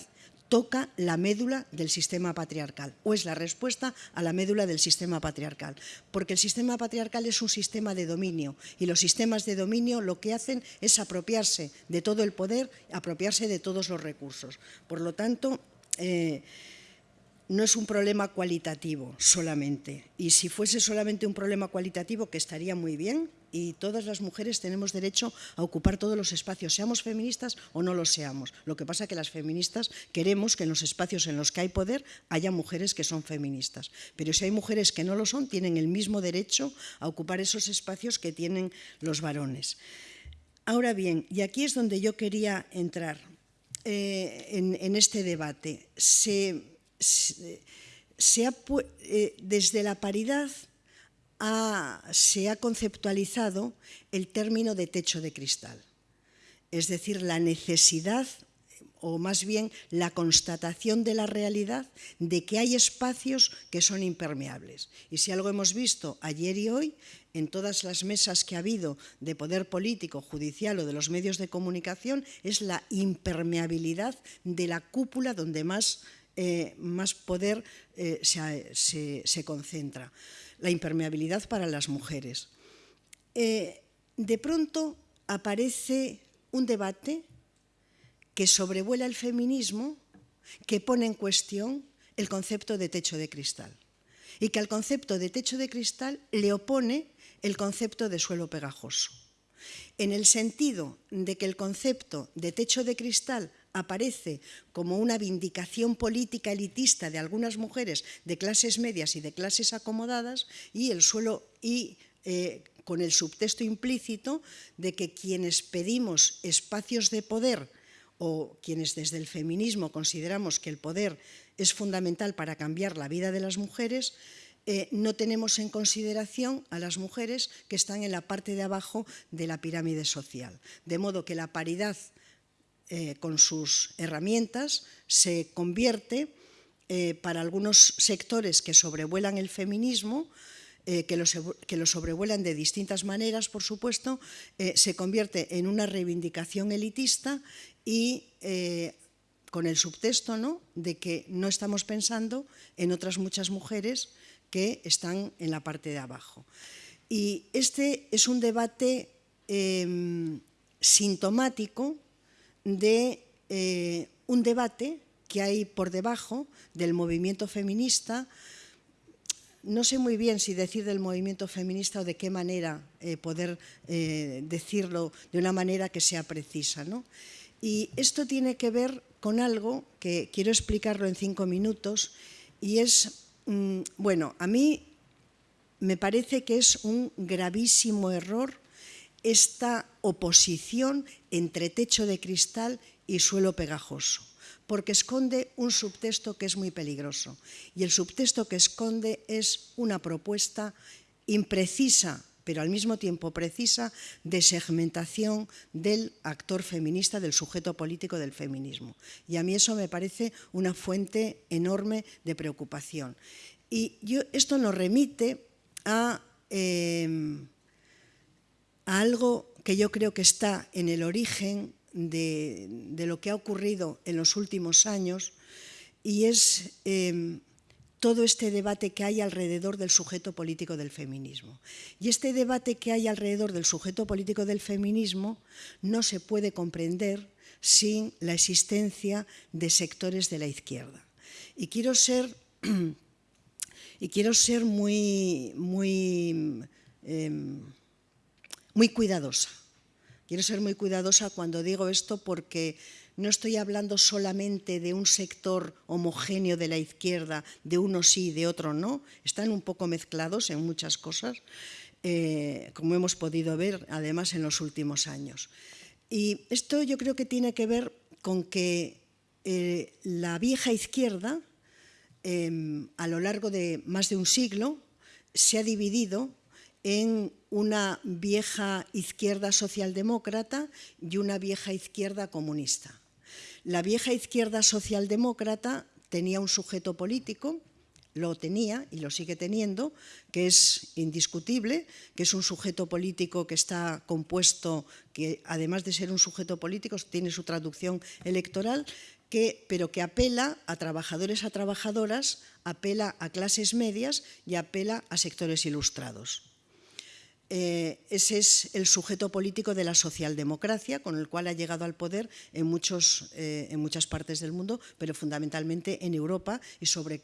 toca la médula del sistema patriarcal o es la respuesta a la médula del sistema patriarcal. Porque el sistema patriarcal es un sistema de dominio y los sistemas de dominio lo que hacen es apropiarse de todo el poder, apropiarse de todos los recursos. Por lo tanto, eh, no es un problema cualitativo solamente. Y si fuese solamente un problema cualitativo, que estaría muy bien, y todas las mujeres tenemos derecho a ocupar todos los espacios, seamos feministas o no lo seamos. Lo que pasa es que las feministas queremos que en los espacios en los que hay poder haya mujeres que son feministas. Pero si hay mujeres que no lo son, tienen el mismo derecho a ocupar esos espacios que tienen los varones. Ahora bien, y aquí es donde yo quería entrar eh, en, este debate, se, eh, desde la paridad se ha conceptualizado el término de techo de cristal, es decir, la necesidad o más bien la constatación de la realidad de que hay espacios que son impermeables. Y si algo hemos visto ayer y hoy, en todas las mesas que ha habido de poder político, judicial o de los medios de comunicación, es la impermeabilidad de la cúpula donde más, eh, más poder eh, se concentra la impermeabilidad para las mujeres. Eh, de pronto aparece un debate que sobrevuela el feminismo, que pone en cuestión el concepto de techo de cristal y que al concepto de techo de cristal le opone el concepto de suelo pegajoso. En el sentido de que el concepto de techo de cristal aparece como una vindicación política elitista de algunas mujeres de clases medias y de clases acomodadas y el suelo y eh, con el subtexto implícito de que quienes pedimos espacios de poder o quienes desde el feminismo consideramos que el poder es fundamental para cambiar la vida de las mujeres, eh, no tenemos en consideración a las mujeres que están en la parte de abajo de la pirámide social. De modo que la paridad eh, con sus herramientas, se convierte eh, para algunos sectores que sobrevuelan el feminismo, eh, que, lo, que, lo, sobrevuelan de distintas maneras, por supuesto, se convierte en una reivindicación elitista y con el subtexto ¿no? de que no estamos pensando en otras muchas mujeres que están en la parte de abajo. Y este es un debate em, sintomático de eh, un debate que hay por debajo del movimiento feminista. No sé muy bien si decir del movimiento feminista o de qué manera eh, poder eh, decirlo de una manera que sea precisa. Y esto tiene que ver con algo que quiero explicarlo en cinco minutos y es, mm, bueno, a mí me parece que es un gravísimo error esta oposición entre techo de cristal y suelo pegajoso, porque esconde un subtexto que es muy peligroso. Y el subtexto que esconde es una propuesta imprecisa, pero al mismo tiempo precisa, de segmentación del actor feminista, del sujeto político del feminismo. Y a mí eso me parece una fuente enorme de preocupación. Y esto nos remite a, em, a algo que yo creo que está en el origen de, lo que ha ocurrido en los últimos años y es em, todo este debate que hay alrededor del sujeto político del feminismo. Y este debate que hay alrededor del sujeto político del feminismo no se puede comprender sin la existencia de sectores de la izquierda. Y quiero ser, (clears throat) y quiero ser muy, muy, em, muy cuidadosa Quiero ser muy cuidadosa cuando digo esto porque no estoy hablando solamente de un sector homogéneo de la izquierda, de uno sí, de otro no. Están un poco mezclados en muchas cosas, eh, como hemos podido ver además en los últimos años. Y esto yo creo que tiene que ver con que eh, la vieja izquierda, em, a lo largo de más de un siglo, se ha dividido en una vieja izquierda socialdemócrata y una vieja izquierda comunista. La vieja izquierda socialdemócrata tenía un sujeto político, lo tenía y lo sigue teniendo, que es indiscutible, que es un sujeto político que está compuesto, que además de ser un sujeto político tiene su traducción electoral, que, pero que apela a trabajadores, a trabajadoras, apela a clases medias y apela a sectores ilustrados. Eh, ese es el sujeto político de la socialdemocracia con el cual ha llegado al poder en, muchos, eh, en muchas partes del mundo, pero fundamentalmente en Europa y sobre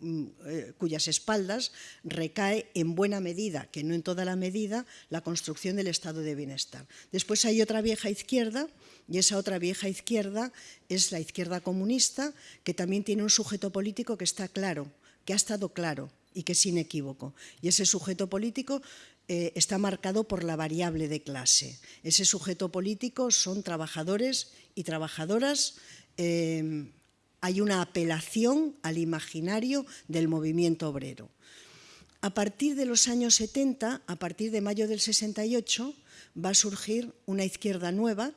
mm, eh, cuyas espaldas recae en buena medida, que no en toda la medida, la construcción del estado de bienestar. Después hay otra vieja izquierda, y esa otra vieja izquierda es la izquierda comunista, que también tiene un sujeto político que está claro, que ha estado claro y que es inequívoco. Y ese sujeto político eh, está marcado por la variable de clase. Ese sujeto político son trabajadores y trabajadoras. Eh, hay una apelación al imaginario del movimiento obrero. A partir de los años 70, a partir de mayo del 68, va a surgir una izquierda nueva,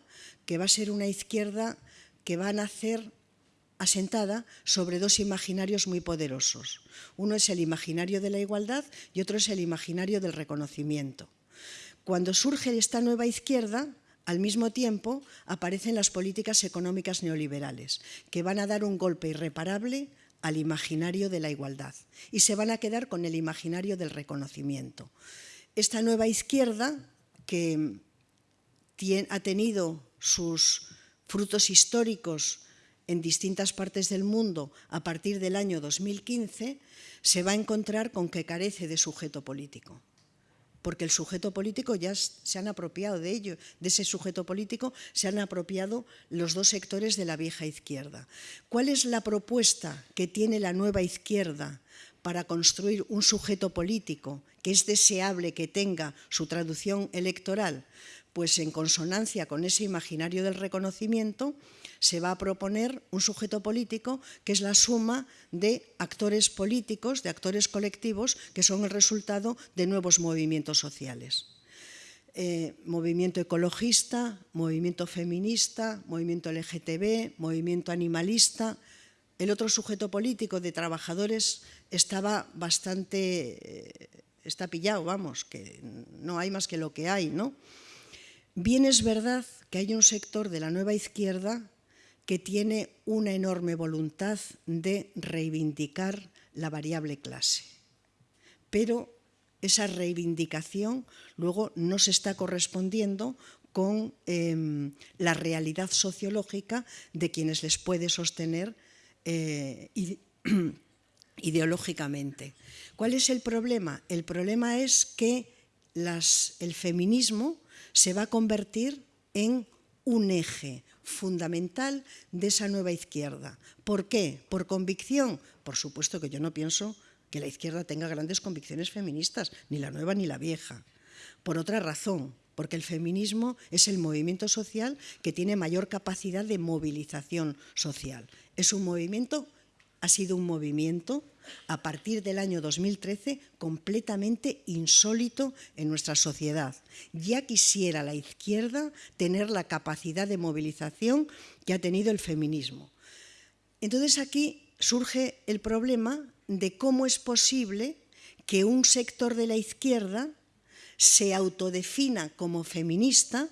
que va a ser una izquierda que va a nacer asentada sobre dos imaginarios muy poderosos. Uno es el imaginario de la igualdad y otro es el imaginario del reconocimiento. Cuando surge esta nueva izquierda, al mismo tiempo aparecen las políticas económicas neoliberales, que van a dar un golpe irreparable al imaginario de la igualdad y se van a quedar con el imaginario del reconocimiento. Esta nueva izquierda, que ha tenido sus frutos históricos en distintas partes del mundo a partir del año 2015, se va a encontrar con que carece de sujeto político. Porque el sujeto político ya se han apropiado de ello, de ese sujeto político se han apropiado los dos sectores de la vieja izquierda. ¿Cuál es la propuesta que tiene la nueva izquierda para construir un sujeto político que es deseable que tenga su traducción electoral? Pues en consonancia con ese imaginario del reconocimiento, se va a proponer un sujeto político que es la suma de actores políticos, de actores colectivos, que son el resultado de nuevos movimientos sociales. Eh, movimiento ecologista, movimiento feminista, movimiento LGTB, movimiento animalista. El otro sujeto político de trabajadores estaba bastante, eh, está pillado, vamos, que no hay más que lo que hay, ¿no? Bien es verdad que hay un sector de la nueva izquierda que tiene una enorme voluntad de reivindicar la variable clase. Pero esa reivindicación luego no se está correspondiendo con em, la realidad sociológica de quienes les puede sostener eh, (clears throat) ideológicamente. ¿Cuál es el problema? El problema es que el feminismo se va a convertir en un eje, fundamental de esa nueva izquierda. ¿Por qué? ¿Por convicción? Por supuesto que yo no pienso que la izquierda tenga grandes convicciones feministas, ni la nueva ni la vieja. Por otra razón, porque el feminismo es el movimiento social que tiene mayor capacidad de movilización social. Es un movimiento, ha sido un movimiento a partir del año 2013 completamente insólito en nuestra sociedad. Ya quisiera la izquierda tener la capacidad de movilización que ha tenido el feminismo. Entonces aquí surge el problema de cómo es posible que un sector de la izquierda se autodefina como feminista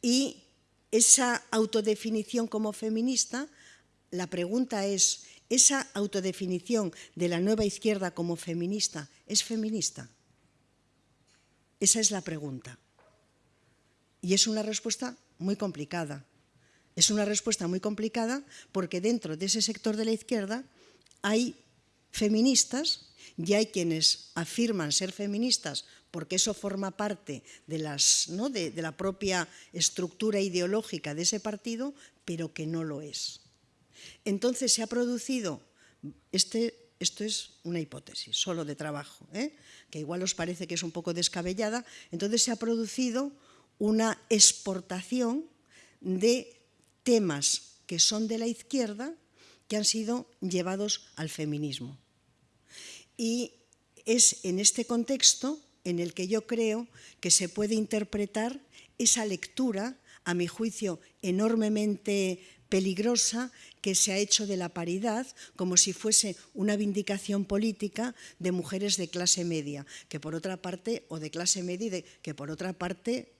y esa autodefinición como feminista, la pregunta es, ¿esa autodefinición de la nueva izquierda como feminista es feminista? Esa es la pregunta. Y es una respuesta muy complicada. Es una respuesta muy complicada porque dentro de ese sector de la izquierda hay feministas y hay quienes afirman ser feministas porque eso forma parte de, las, ¿no? de, de la propia estructura ideológica de ese partido, pero que no lo es. Entonces se ha producido, este, esto es una hipótesis solo de trabajo, ¿eh? que igual os parece que es un poco descabellada, entonces se ha producido una exportación de temas que son de la izquierda que han sido llevados al feminismo. Y es en este contexto en el que yo creo que se puede interpretar esa lectura, a mi juicio, enormemente peligrosa que se ha hecho de la paridad como si fuese una vindicación política de mujeres de clase media, que por otra parte, o de clase media, que por otra parte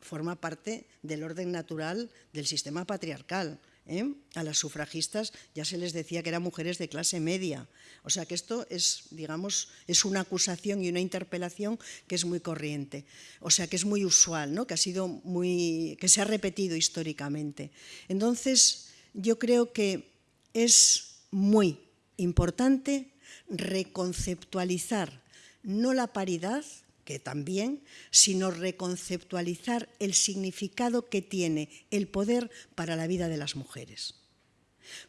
forma parte del orden natural del sistema patriarcal. ¿eh? A las sufragistas ya se les decía que eran mujeres de clase media. O sea que esto es, digamos, es una acusación y una interpelación que es muy corriente. O sea que es muy usual, ¿no? que, ha sido muy, que se ha repetido históricamente. Entonces, yo creo que es muy importante reconceptualizar no la paridad, que también, sino reconceptualizar el significado que tiene el poder para la vida de las mujeres.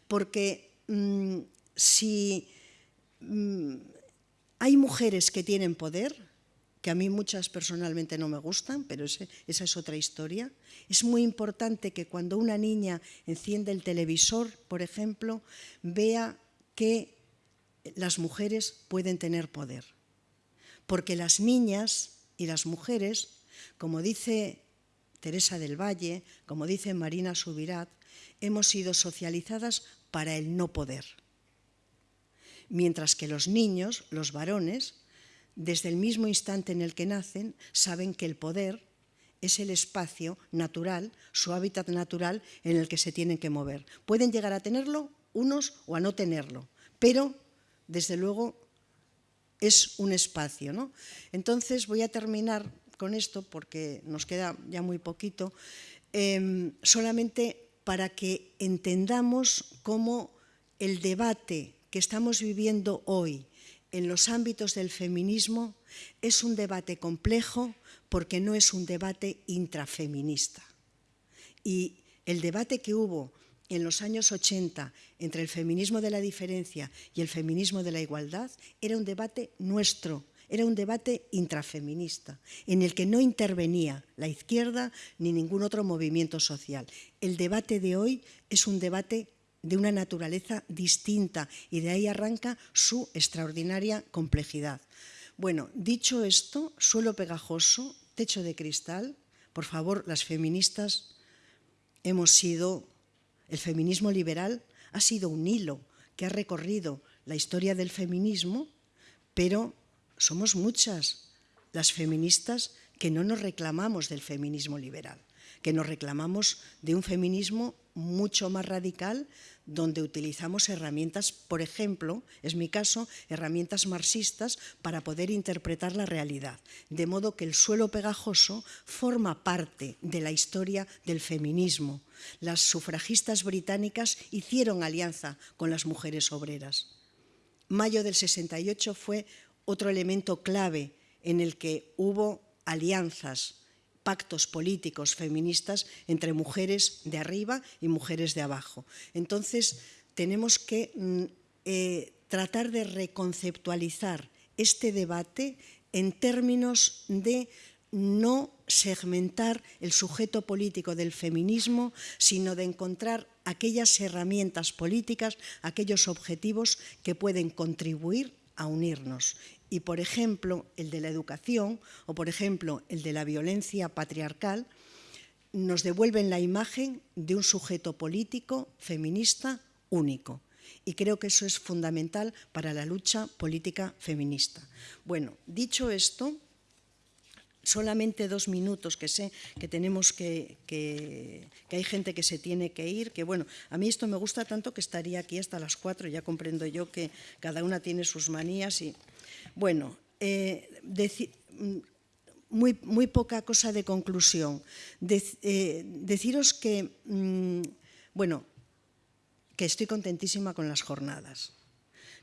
Porque mmm, si mmm, hay mujeres que tienen poder, que a mí muchas personalmente no me gustan, pero esa es otra historia, es muy importante que cuando una niña enciende el televisor, por ejemplo, vea que las mujeres pueden tener poder porque las niñas y las mujeres, como dice Teresa del Valle, como dice Marina Subirat, hemos sido socializadas para el no poder. Mientras que los niños, los varones, desde el mismo instante en el que nacen, saben que el poder es el espacio natural, su hábitat natural en el que se tienen que mover. Pueden llegar a tenerlo unos o a no tenerlo, pero desde luego es un espacio. ¿no? Entonces voy a terminar con esto porque nos queda ya muy poquito, eh, solamente para que entendamos cómo el debate que estamos viviendo hoy en los ámbitos del feminismo es un debate complejo porque no es un debate intrafeminista. Y el debate que hubo en los años 80 entre el feminismo de la diferencia y el feminismo de la igualdad era un debate nuestro, era un debate intrafeminista, en el que no intervenía la izquierda ni ningún otro movimiento social. El debate de hoy es un debate de una naturaleza distinta y de ahí arranca su extraordinaria complejidad. Bueno, dicho esto, suelo pegajoso, techo de cristal, por favor, las feministas hemos sido el feminismo liberal ha sido un hilo que ha recorrido la historia del feminismo, pero somos muchas las feministas que no nos reclamamos del feminismo liberal, que nos reclamamos de un feminismo mucho más radical donde utilizamos herramientas, por ejemplo, es mi caso, herramientas marxistas para poder interpretar la realidad. De modo que el suelo pegajoso forma parte de la historia del feminismo. Las sufragistas británicas hicieron alianza con las mujeres obreras. Mayo del 68 fue otro elemento clave en el que hubo alianzas pactos políticos feministas entre mujeres de arriba y mujeres de abajo. Entonces, tenemos que mm, eh, tratar de reconceptualizar este debate en términos de no segmentar el sujeto político del feminismo, sino de encontrar aquellas herramientas políticas, aquellos objetivos que pueden contribuir a unirnos. Y, por ejemplo, el de la educación o, por ejemplo, el de la violencia patriarcal, nos devuelven la imagen de un sujeto político feminista único. Y creo que eso es fundamental para la lucha política feminista. Bueno, dicho esto, solamente dos minutos, que sé que tenemos que, que, hay gente que se tiene que ir, que bueno, a mí esto me gusta tanto que estaría aquí hasta las cuatro, ya comprendo yo que cada una tiene sus manías y bueno, eh, muy, muy, poca cosa de conclusión. Eh, deciros que, mm, bueno, que estoy contentísima con las jornadas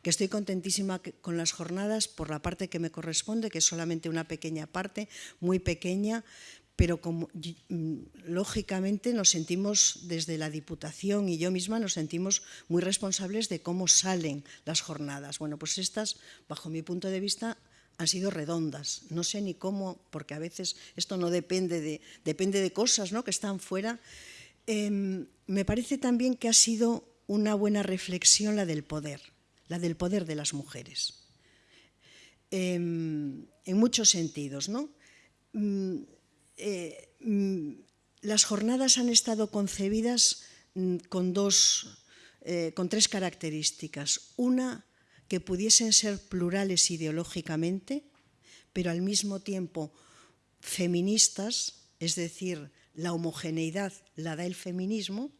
que estoy contentísima con las jornadas por la parte que me corresponde, que es solamente una pequeña parte, muy pequeña, pero mm, lógicamente nos sentimos desde la Diputación y yo misma nos sentimos muy responsables de cómo salen las jornadas. Bueno, pues estas, bajo mi punto de vista, han sido redondas. No sé ni cómo, porque a veces esto no depende de, depende de cosas ¿no? que están fuera. Em, me parece también que ha sido una buena reflexión la del poder la del poder de las mujeres. Em, en muchos sentidos, ¿no? Eh, mm, las jornadas han estado concebidas mm, con dos, eh, con tres características. Una, que pudiesen ser plurales ideológicamente, pero al mismo tiempo feministas, es decir, la homogeneidad la da el feminismo,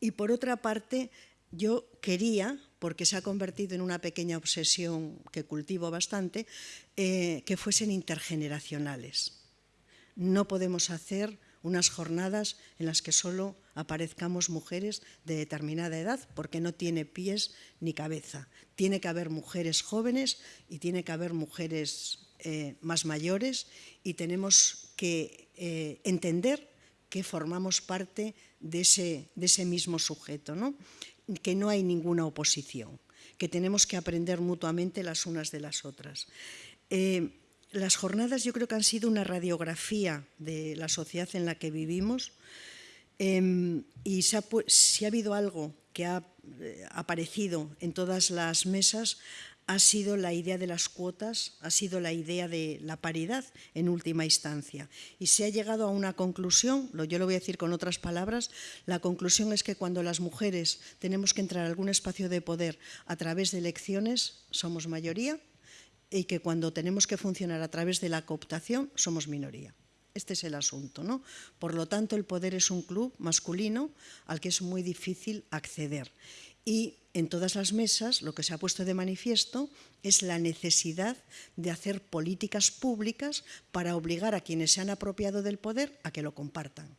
y por otra parte, yo quería porque se ha convertido en una pequeña obsesión que cultivo bastante, eh, que fuesen intergeneracionales. No podemos hacer unas jornadas en las que solo aparezcamos mujeres de determinada edad, porque no tiene pies ni cabeza. Tiene que haber mujeres jóvenes y tiene que haber mujeres eh, más mayores y tenemos que eh, entender que formamos parte de ese, de ese mismo sujeto. ¿no? que no hay ninguna oposición, que tenemos que aprender mutuamente las unas de las otras. Eh, las jornadas yo creo que han sido una radiografía de la sociedad en la que vivimos em, y si ha habido algo que ha eh, aparecido en todas las mesas ha sido la idea de las cuotas, ha sido la idea de la paridad en última instancia. Y se ha llegado a una conclusión, yo lo voy a decir con otras palabras, la conclusión es que cuando las mujeres tenemos que entrar a algún espacio de poder a través de elecciones, somos mayoría, y que cuando tenemos que funcionar a través de la cooptación, somos minoría. Este es el asunto. ¿no? Por lo tanto, el poder es un club masculino al que es muy difícil acceder. Y en todas las mesas lo que se ha puesto de manifiesto es la necesidad de hacer políticas públicas para obligar a quienes se han apropiado del poder a que lo compartan.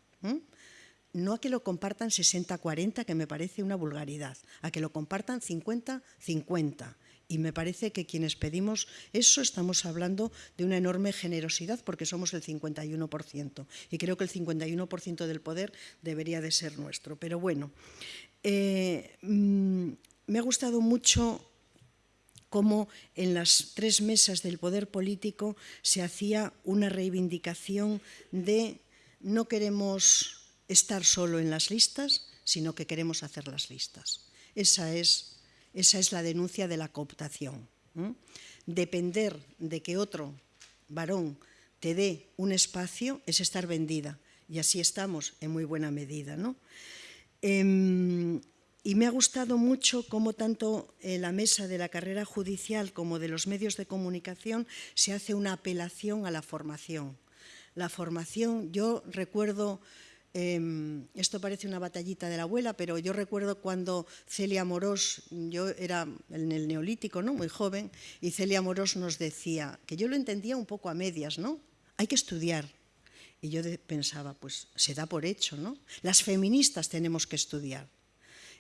No a que lo compartan 60-40, que me parece una vulgaridad, a que lo compartan 50-50. Y me parece que quienes pedimos eso estamos hablando de una enorme generosidad porque somos el 51%. Y creo que el 51% del poder debería de ser nuestro. Pero bueno, eh, mm, me ha gustado mucho cómo en las tres mesas del poder político se hacía una reivindicación de no queremos estar solo en las listas, sino que queremos hacer las listas. Esa es, esa es la denuncia de la cooptación. Depender de que otro varón te dé un espacio es estar vendida, y así estamos en muy buena medida. ¿no? Em, y me ha gustado mucho cómo tanto la mesa de la carrera judicial como de los medios de comunicación se hace una apelación a la formación. La formación, yo recuerdo, em, esto parece una batallita de la abuela, pero yo recuerdo cuando Celia Morós, yo era en el neolítico, ¿no? muy joven, y Celia Morós nos decía, que yo lo entendía un poco a medias, ¿no? Hay que estudiar, y yo pensaba, pues se da por hecho, ¿no? Las feministas tenemos que estudiar.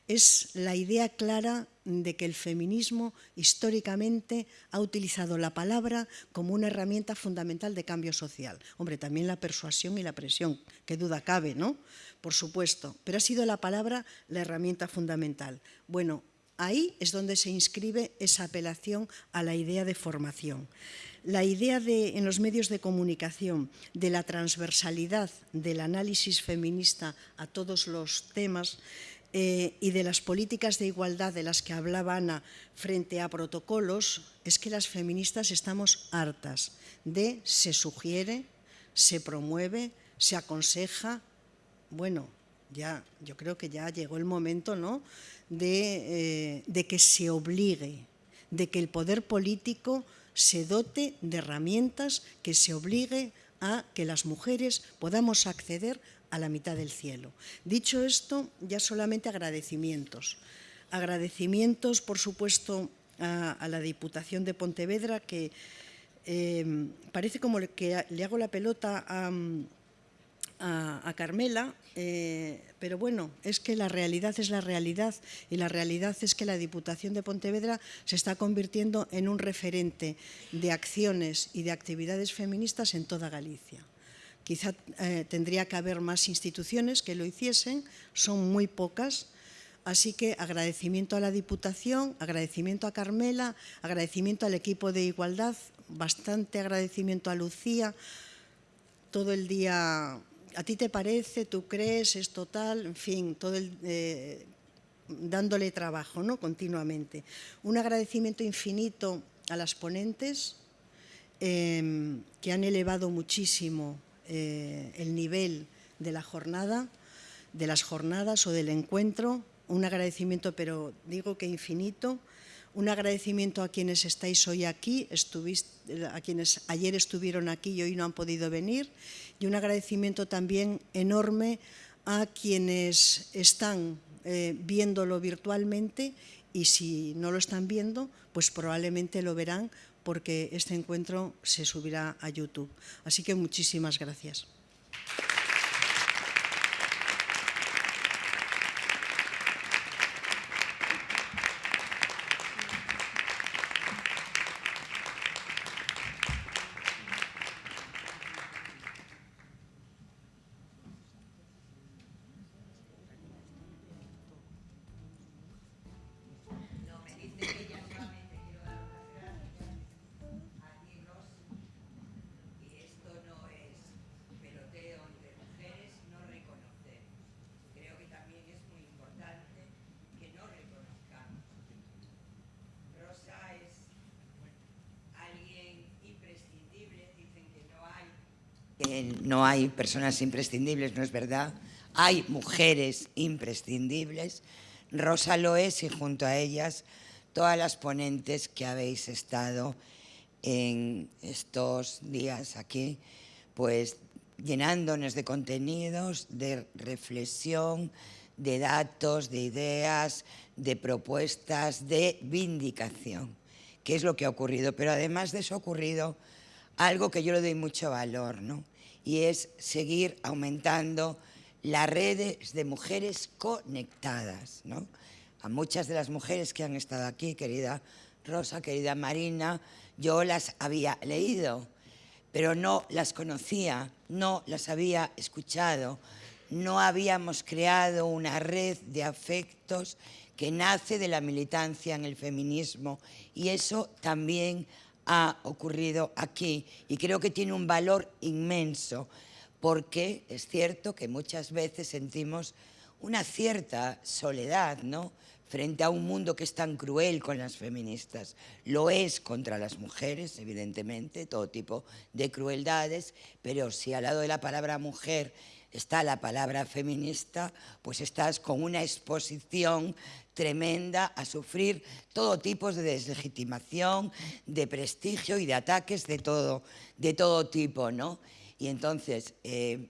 Es la idea clara de que el feminismo históricamente ha utilizado la palabra como una herramienta fundamental de cambio social. Hombre, también la persuasión y la presión, qué duda cabe, ¿no? Por supuesto, pero ha sido la palabra la herramienta fundamental. Bueno, ahí es donde se inscribe esa apelación a la idea de formación. la idea de, en los medios de comunicación de la transversalidad del análisis feminista a todos los temas eh, y de las políticas de igualdad de las que hablaba Ana frente a protocolos, es que las feministas estamos hartas de se sugiere, se promueve, se aconseja. Bueno, ya, yo creo que ya llegó el momento ¿no? de, eh, de que se obligue, de que el poder político se dote de herramientas que se obligue a que las mujeres podamos acceder a la mitad del cielo. Dicho esto, ya solamente agradecimientos. Agradecimientos, por supuesto, a, la Diputación de Pontevedra, que eh, parece como que le hago la pelota a, a, Carmela, eh, pero bueno, es que la realidad es la realidad y la realidad es que la Diputación de Pontevedra se está convirtiendo en un referente de acciones y de actividades feministas en toda Galicia. Quizá eh, tendría que haber más instituciones que lo hiciesen, son muy pocas, así que agradecimiento a la Diputación, agradecimiento a Carmela, agradecimiento al equipo de Igualdad, bastante agradecimiento a Lucía, todo el día a ti te parece, tú crees, es total, en fin, todo el, eh, dándole trabajo ¿no? continuamente. Un agradecimiento infinito a las ponentes em, que han elevado muchísimo eh, el nivel de la jornada, de las jornadas o del encuentro. Un agradecimiento, pero digo que infinito, un agradecimiento a quienes estáis hoy aquí, a quienes ayer estuvieron aquí y hoy no han podido venir, y un agradecimiento también enorme a quienes están eh, viéndolo virtualmente. Y si no lo están viendo, pues probablemente lo verán porque este encuentro se subirá a YouTube. Así que muchísimas gracias. Personas imprescindibles, no es verdad. Hay mujeres imprescindibles. Rosa lo es y junto a ellas todas las ponentes que habéis estado en estos días aquí, pues llenándonos de contenidos, de reflexión, de datos, de ideas, de propuestas, de vindicación, que es lo que ha ocurrido. Pero además de eso ha ocurrido algo que yo le doy mucho valor, ¿no? Y es seguir aumentando las redes de mujeres conectadas. ¿no? A muchas de las mujeres que han estado aquí, querida Rosa, querida Marina, yo las había leído, pero no las conocía, no las había escuchado, no habíamos creado una red de afectos que nace de la militancia en el feminismo y eso también ha ocurrido aquí y creo que tiene un valor inmenso porque es cierto que muchas veces sentimos una cierta soledad, ¿no? frente a un mundo que es tan cruel con las feministas. Lo es contra las mujeres, evidentemente, todo tipo de crueldades, pero si al lado de la palabra mujer está la palabra feminista, pues estás con una exposición tremenda a sufrir todo tipo de deslegitimación, de prestigio y de ataques de todo, de todo tipo, ¿no? Y entonces, eh,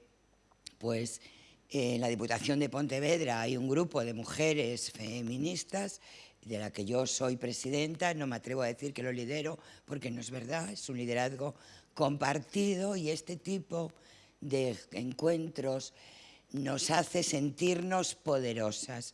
pues en la Diputación de Pontevedra hay un grupo de mujeres feministas de la que yo soy presidenta, no me atrevo a decir que lo lidero porque no es verdad, es un liderazgo compartido y este tipo de encuentros nos hace sentirnos poderosas.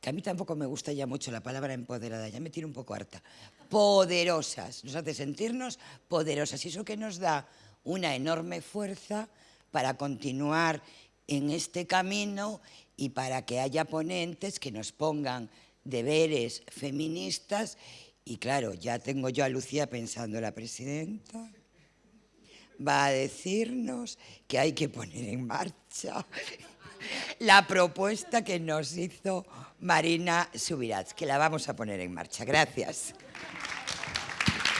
Que a mí tampoco me gusta ya mucho la palabra empoderada, ya me tiro un poco harta. Poderosas, nos hace sentirnos poderosas y eso que nos da una enorme fuerza para continuar en este camino y para que haya ponentes que nos pongan deberes feministas Y claro, ya tengo yo a Lucía pensando, la presidenta va a decirnos que hay que poner en marcha la propuesta que nos hizo Marina Subirats, que la vamos a poner en marcha. Gracias.